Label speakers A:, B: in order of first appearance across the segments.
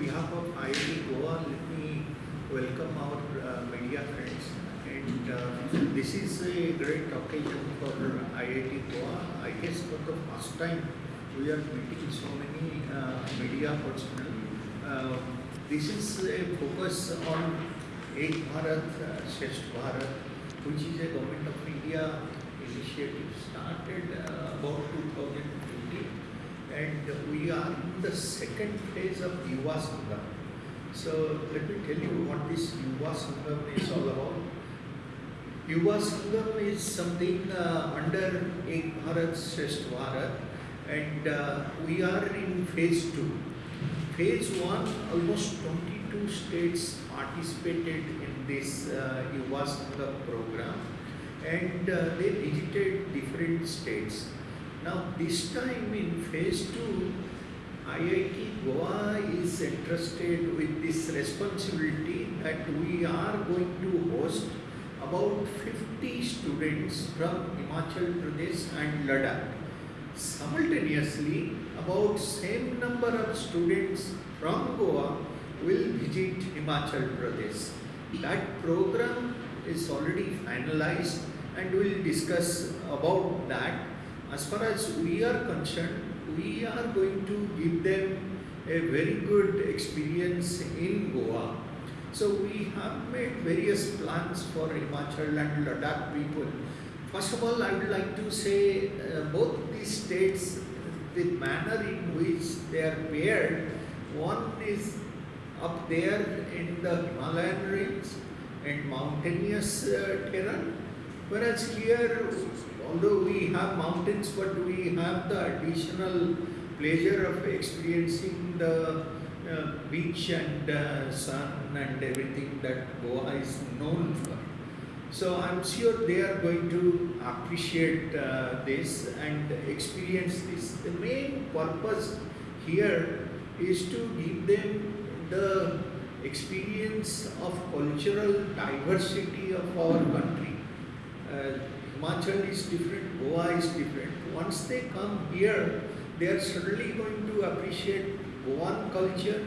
A: behalf of IIT Goa, let me welcome our uh, media friends. And uh, this is a great occasion for IIT Goa. I guess for the first time we are meeting so many uh, media personnel. Uh, this is a focus on Ek Bharat, uh, Shresth Bharat, which is a government of India initiative started uh, about 2015 and we are in the second phase of Yuva Sangam. So let me tell you what this Yuva Sangam is all about. Yuva Sangam is something uh, under Ek Bharat Shresth Bharat and uh, we are in phase two. Phase one, almost 22 states participated in this uh, Yuva Sangam program and uh, they visited different states. Now this time in phase 2, IIT Goa is entrusted with this responsibility that we are going to host about 50 students from Himachal Pradesh and Ladakh. Simultaneously, about same number of students from Goa will visit Himachal Pradesh. That program is already finalized and we'll discuss about that. As far as we are concerned, we are going to give them a very good experience in Goa. So we have made various plans for Himachal and Ladakh people. First of all, I would like to say uh, both these states, the manner in which they are paired, one is up there in the Himalayan range and mountainous uh, terrain Whereas here, although we have mountains, but we have the additional pleasure of experiencing the uh, beach and uh, sun and everything that Goa is known for. So I'm sure they are going to appreciate uh, this and experience this. The main purpose here is to give them the experience of cultural diversity of our country uh, Himachal is different, Goa is different. Once they come here, they are suddenly going to appreciate Goan culture,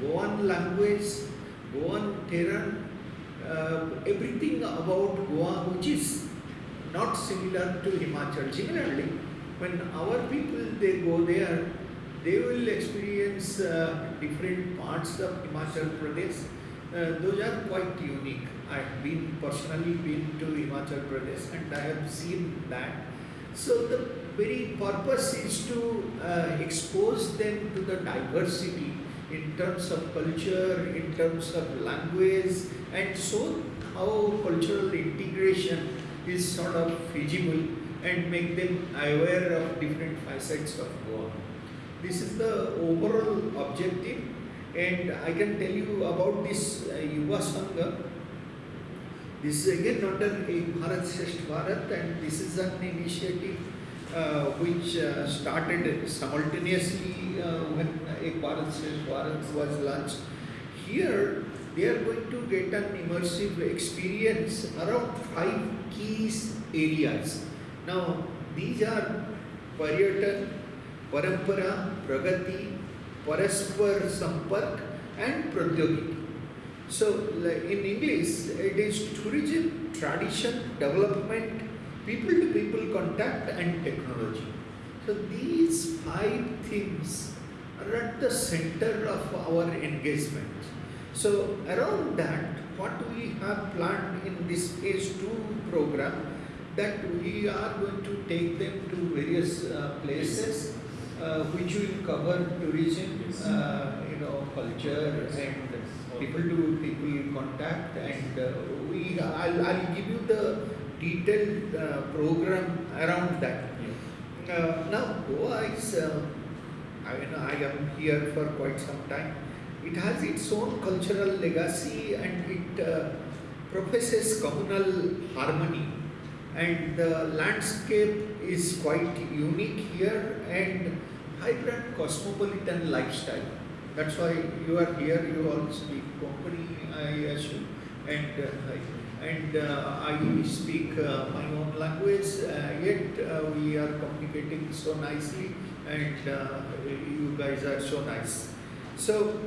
A: Goan language, Goan terrain, uh, everything about Goa which is not similar to Himachal. Similarly, when our people they go there, they will experience uh, different parts of Himachal Pradesh. Uh, those are quite unique. I've been personally been to Himachal Pradesh and I have seen that. So the very purpose is to uh, expose them to the diversity in terms of culture, in terms of language and so how cultural integration is sort of feasible and make them aware of different facets of Goa. This is the overall objective and I can tell you about this uh, Yuva Sangam this is again under Ek Bharat Shresth Bharat and this is an initiative uh, which uh, started simultaneously uh, when Ek Bharat Shresth Bharat was launched. Here they are going to get an immersive experience around five key areas. Now these are Paryatan, Parampara, Pragati, Paraspar Sampark and Pradyogiki. So in English, it is tourism, tradition, development, people-to-people contact and technology. So these five things are at the center of our engagement. So around that, what we have planned in this phase 2 program, that we are going to take them to various uh, places uh, which will cover tourism, uh, you know, culture and people to people contact and uh, we I'll, I'll give you the detailed uh, program around that. Uh, now Goa is, uh, I mean I am here for quite some time. It has its own cultural legacy and it uh, professes communal harmony and the landscape is quite unique here and vibrant cosmopolitan lifestyle. That's why you are here, you all speak Konkani, I assume, and, uh, and uh, I speak uh, my own language, uh, yet uh, we are communicating so nicely and uh, you guys are so nice. So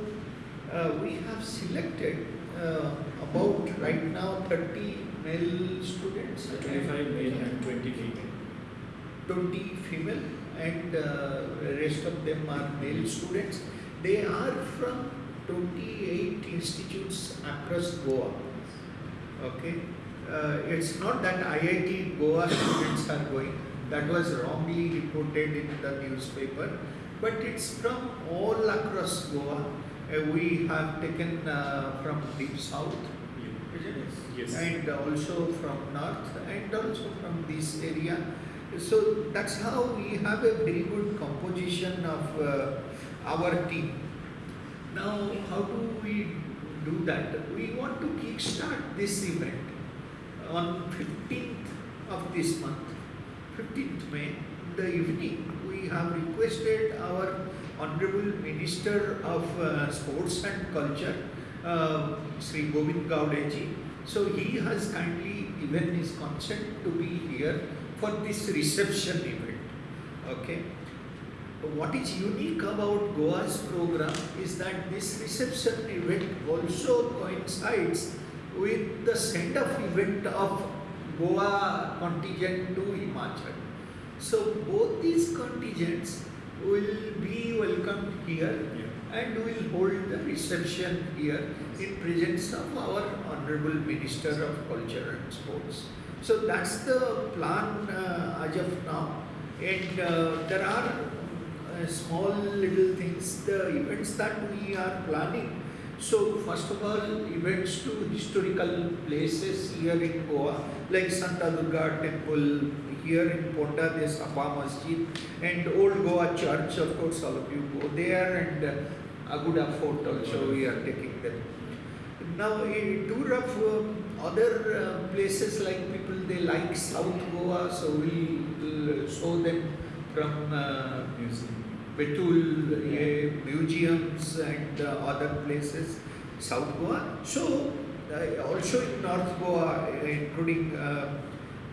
A: uh, we have selected uh, about right now 30 male students.
B: 25 male and 20 female.
A: 20 female and uh, rest of them are male students. They are from 28 institutes across Goa. Okay, uh, it's not that IIT Goa students are going. That was wrongly reported in the newspaper, but it's from all across Goa. Uh, we have taken uh, from deep south?
B: Yes.
A: and also from north and also from this area. So that's how we have a very good composition of uh, our team. Now, how do we do that? We want to kickstart this event on 15th of this month, 15th May, the evening. We have requested our Honorable Minister of uh, Sports and Culture, uh, Sri Govind Gaudeji. So he has kindly given his consent to be here for this reception event. Okay. What is unique about Goa's program is that this reception event also coincides with the send-off event of Goa contingent to Himachal. So both these contingents will be welcomed here
B: Yeah.
A: and will hold the reception here in presence of our Honorable Minister of Culture and Sports. So that's the plan uh, as of now. And uh, there are small little things, the events that we are planning. So first of all, events to historical places here in Goa, like Shanta Durga Temple, here in Ponda, there's Abba Masjid, and Old Goa Church, of course, all of you go there, and uh, Aguada Fort also we are taking them. Now, in tour of um, other uh, places like people they like South Goa, so we will show them from uh,
B: Museum.
A: Betul, uh, museums and uh, other places, South Goa. So, uh, also in North Goa, uh, including uh,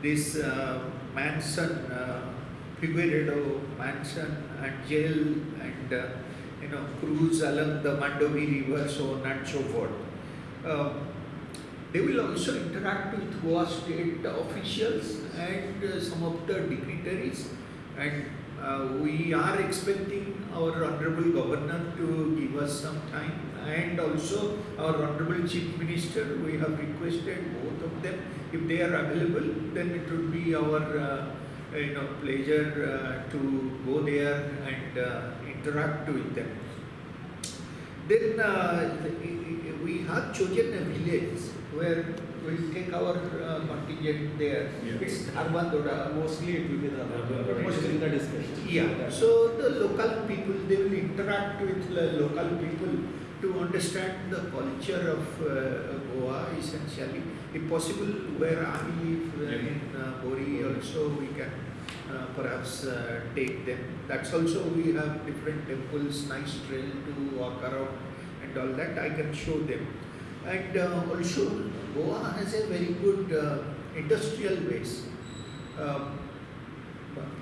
A: this uh, mansion, uh, Figueiredo mansion and jail and uh, you know cruise along the Mandovi River, so on and so forth. Um, they will also interact with Goa state officials and uh, some of the dignitaries and uh, we are expecting our honorable governor to give us some time. And also our honorable chief minister we have requested both of them. If they are available then it would be our uh, you know pleasure uh, to go there and uh, interact with them. Then uh, we have chosen a village where we'll take our uh, contingent there.
B: Yeah.
A: It's Dharmandoda,
C: Mostly it will be the
B: Dharwad.
C: mostly in the discussion.
A: yeah, so the local people, they will interact with the local people to understand the culture of uh, Goa essentially. If possible, where I live uh,
B: Yeah.
A: in uh, Bori also, we can uh, perhaps uh, take them. That's also, we have different temples, nice trail to walk around and all that, I can show them. And uh, also, Goa has a very good uh, industrial base. Um,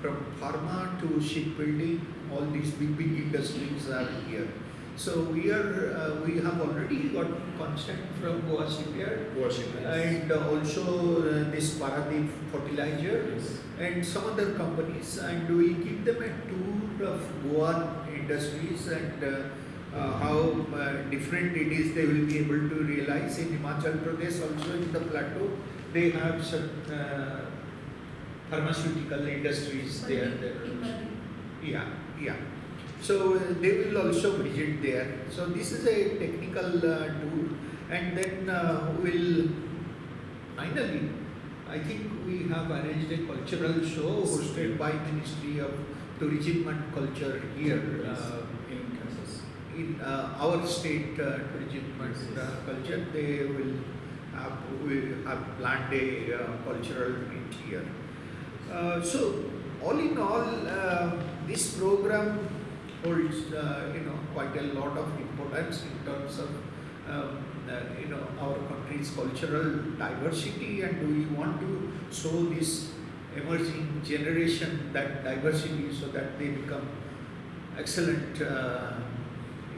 A: from pharma to shipbuilding, all these big, big industries are here. So we are, uh, we have already got consent from Goa Shipyard
B: Worship.
A: and uh, also uh, this Paradeep fertilizer
B: Yes.
A: and some other companies and we give them a tour of Goa industries and uh, uh, how uh, different it is they will be able to realize in Himachal Pradesh also in the plateau they have some uh, pharmaceutical industries there. there. Yeah, yeah. So uh, they will also visit there. So this is a technical uh, tour, and then uh, we'll finally, I think we have arranged a cultural show hosted by Ministry of Tourism and Culture here uh,
B: in Kansas.
A: In uh, our state uh, tourism and uh, culture. They will have we have planned a uh, cultural meet here. Uh, so all in all, uh, this program holds uh, you know quite a lot of importance in terms of um, uh, you know our country's cultural diversity, and we want to show this emerging generation that diversity so that they become excellent uh,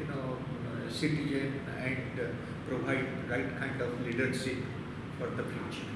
A: know uh, citizen and provide right kind of leadership for the future.